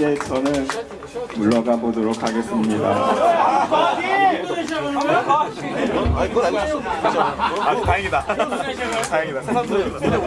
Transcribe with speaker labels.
Speaker 1: 이제 저는 물러가 보도록 하겠습니다.
Speaker 2: 아 다행이다. 다행이다.